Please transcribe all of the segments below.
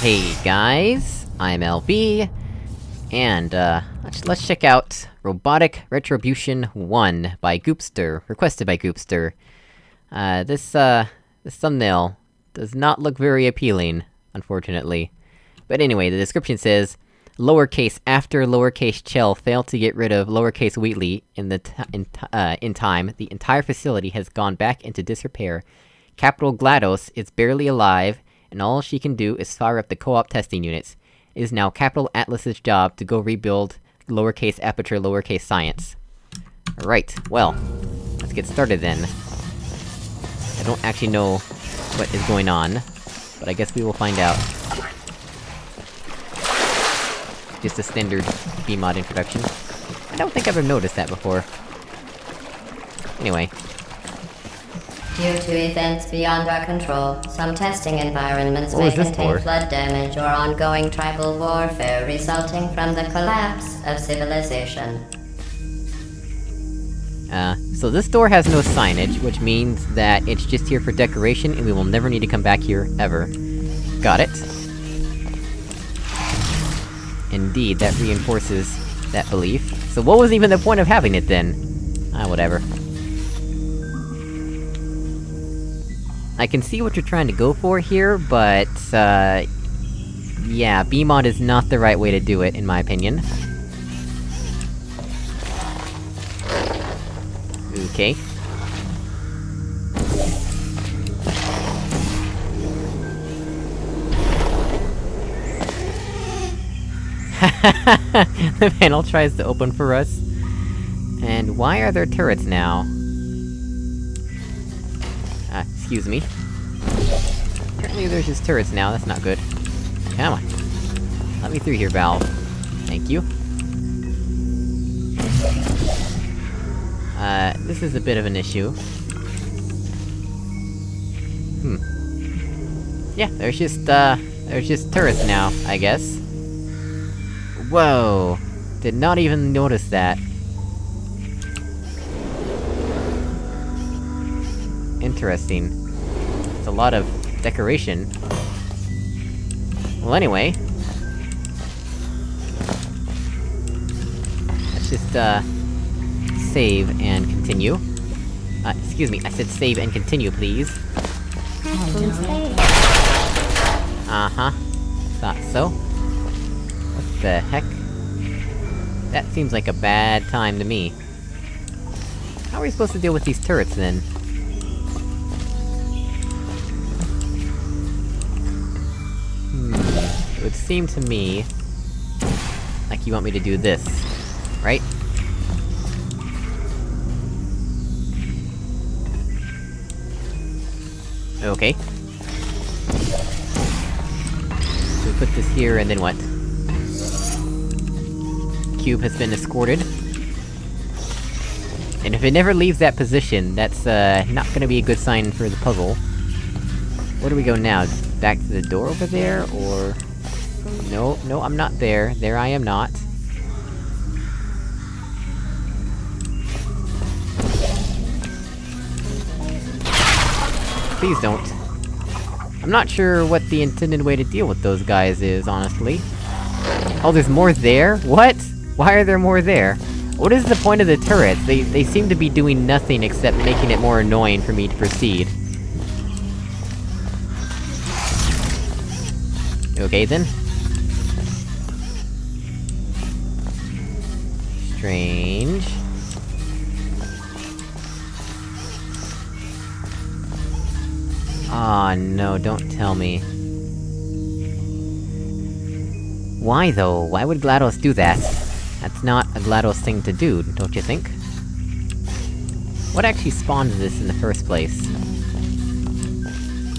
Hey guys, I'm LB, and uh, let's, let's check out Robotic Retribution 1 by Goopster, requested by Goopster. Uh, this, uh, this thumbnail does not look very appealing, unfortunately. But anyway, the description says, Lowercase after lowercase Chell failed to get rid of lowercase Wheatley in the in, uh, in time, the entire facility has gone back into disrepair. Capital GLaDOS is barely alive, and all she can do is fire up the co-op testing units. It is now Capital Atlas's job to go rebuild lowercase aperture lowercase science. Alright, well, let's get started then. I don't actually know what is going on, but I guess we will find out. Just a standard BEEmod introduction. I don't think I've ever noticed that before. Anyway. Due to events beyond our control, some testing environments What may contain for? flood damage or ongoing tribal warfare resulting from the collapse of civilization. Uh, so this door has no signage, which means that it's just here for decoration, and we will never need to come back here, ever. Got it. Indeed, that reinforces that belief. So what was even the point of having it then? Ah, whatever. I can see what you're trying to go for here, but, uh... Yeah, BEEmod is not the right way to do it, in my opinion. Okay. the panel tries to open for us. And why are there turrets now? Excuse me. Apparently there's just turrets now, that's not good. Come on. Let me through here, Valve. Thank you. Uh, this is a bit of an issue. Hmm. Yeah, there's just, uh, there's just turrets now, I guess. Whoa! Did not even notice that. Interesting. It's a lot of decoration. Well, anyway... Let's just, uh... Save and continue. Uh, excuse me, I said save and continue, please. Uh-huh. Thought so. What the heck? That seems like a bad time to me. How are we supposed to deal with these turrets, then? Would seem to me... like you want me to do this, right? Okay. So put this here, and then what? Cube has been escorted. And if it never leaves that position, that's, uh, not gonna be a good sign for the puzzle. Where do we go now? Back to the door over there, or...? No, no, I'm not there. There I am not. Please don't. I'm not sure what the intended way to deal with those guys is, honestly. Oh, there's more there? What? Why are there more there? What is the point of the turrets? They- they seem to be doing nothing except making it more annoying for me to proceed. Okay then. Strange. Ah, no, don't tell me. Why though? Why would GLaDOS do that? That's not a GLaDOS thing to do, don't you think? What actually spawned this in the first place?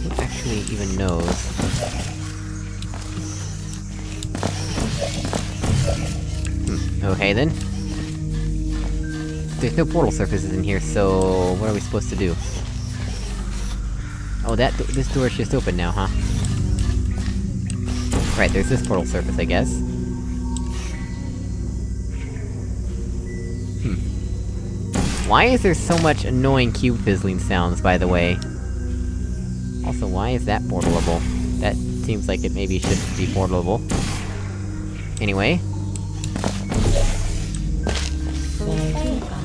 Who actually even knows? Hmm, okay then. There's no portal surfaces in here, so... what are we supposed to do? Oh, that do this door's just open now, huh? Right, there's this portal surface, I guess. Hmm. Why is there so much annoying cube fizzling sounds, by the way? Also, why is that portalable? That seems like it maybe shouldn't be portable. Anyway.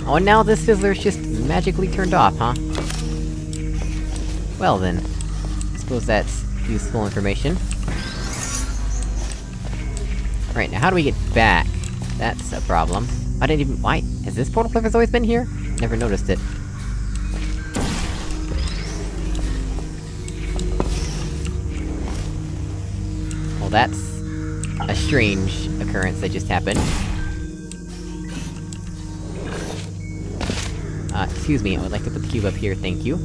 Oh, and now this fizzler's just magically turned off, huh? Well then. I suppose that's useful information. Right, now how do we get back? That's a problem. I didn't even- why? Has this portal cliff always been here? Never noticed it. Well, that's... a strange occurrence that just happened. Excuse me, I would like to put the cube up here, thank you.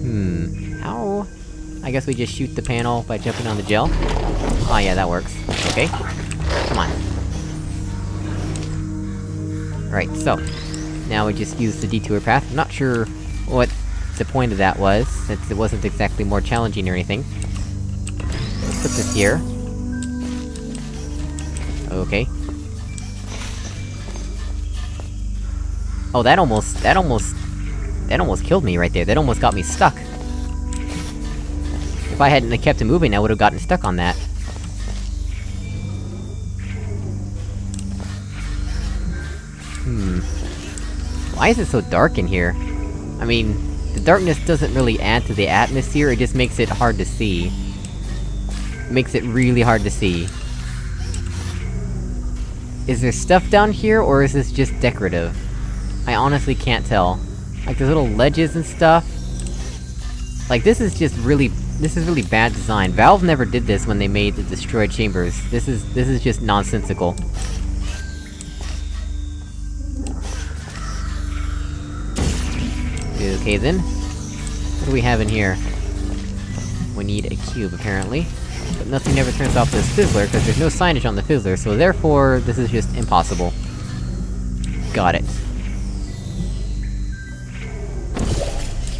Hmm... how... I guess we just shoot the panel by jumping on the gel? Oh yeah, that works. Okay. Come on. Right, so... Now we just use the detour path. I'm not sure what the point of that was, since it wasn't exactly more challenging or anything. Let's put this here. Okay. Oh, that almost- that almost... That almost killed me right there, that almost got me stuck. If I hadn't kept it moving, I would've gotten stuck on that. Hmm... Why is it so dark in here? I mean, the darkness doesn't really add to the atmosphere, it just makes it hard to see. It makes it really hard to see. Is there stuff down here, or is this just decorative? I honestly can't tell. Like, there's little ledges and stuff. Like, this is just really- this is really bad design. Valve never did this when they made the Destroyed Chambers. This is- this is just nonsensical. Okay then. What do we have in here? We need a cube, apparently. But nothing ever turns off this fizzler, because there's no signage on the fizzler, so therefore, this is just impossible. Got it.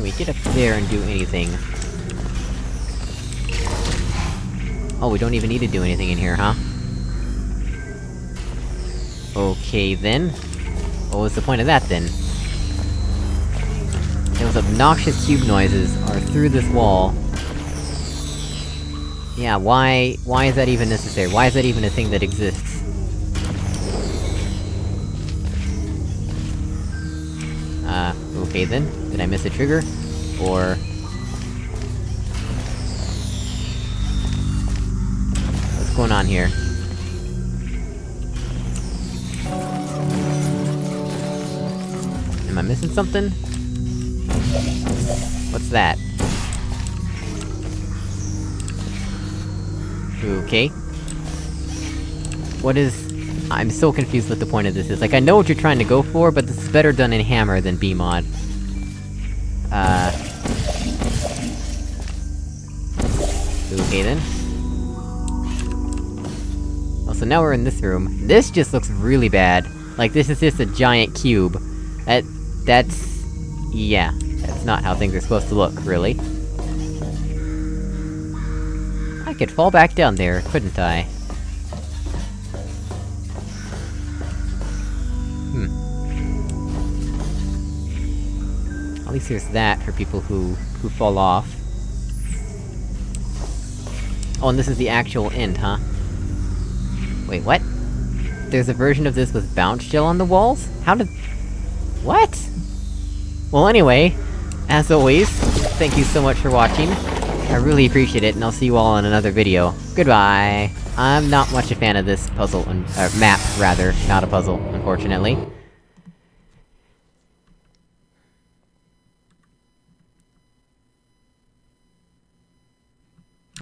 We get up there and do anything? Oh, we don't even need to do anything in here, huh? Okay then. What was the point of that, then? Those obnoxious cube noises are through this wall. Yeah, why- why is that even necessary? Why is that even a thing that exists? Uh, okay then. Did I miss a trigger? Or... What's going on here? Am I missing something? What's that? Okay. What is... I'm so confused what the point of this is. Like, I know what you're trying to go for, but this is better done in Hammer than BEEmod. Uh... Okay then. Oh, so now we're in this room. This just looks really bad. Like, this is just a giant cube. That... that's... yeah. That's not how things are supposed to look, really. I could fall back down there, couldn't I? Least there's that for people who... who fall off. Oh, and this is the actual end, huh? Wait, what? There's a version of this with bounce gel on the walls? How did... What? Well anyway, as always, thank you so much for watching. I really appreciate it, and I'll see you all in another video. Goodbye! I'm not much a fan of this puzzle, and- uh, map, rather, not a puzzle, unfortunately.